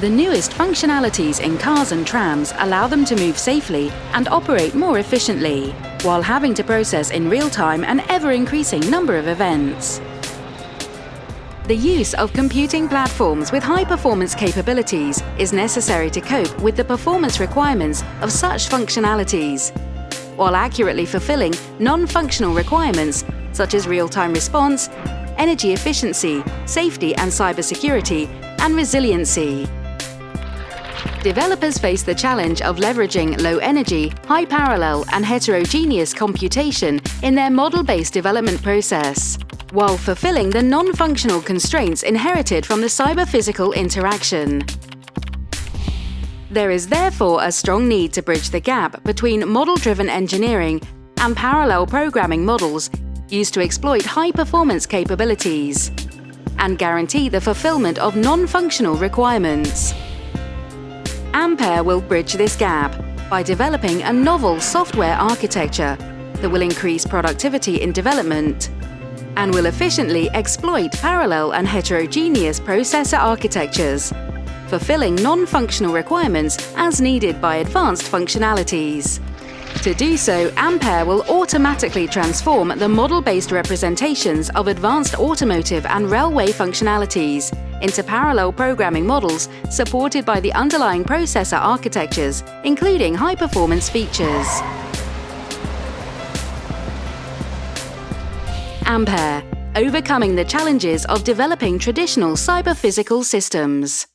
The newest functionalities in cars and trams allow them to move safely and operate more efficiently, while having to process in real time an ever-increasing number of events. The use of computing platforms with high-performance capabilities is necessary to cope with the performance requirements of such functionalities, while accurately fulfilling non-functional requirements such as real-time response, energy efficiency, safety and cybersecurity, and resiliency. Developers face the challenge of leveraging low-energy, high-parallel and heterogeneous computation in their model-based development process while fulfilling the non-functional constraints inherited from the cyber-physical interaction. There is therefore a strong need to bridge the gap between model-driven engineering and parallel programming models used to exploit high-performance capabilities and guarantee the fulfillment of non-functional requirements. Ampere will bridge this gap by developing a novel software architecture that will increase productivity in development and will efficiently exploit parallel and heterogeneous processor architectures, fulfilling non-functional requirements as needed by advanced functionalities. To do so, Ampere will automatically transform the model-based representations of advanced automotive and railway functionalities into parallel programming models supported by the underlying processor architectures, including high-performance features. Ampere, overcoming the challenges of developing traditional cyber-physical systems.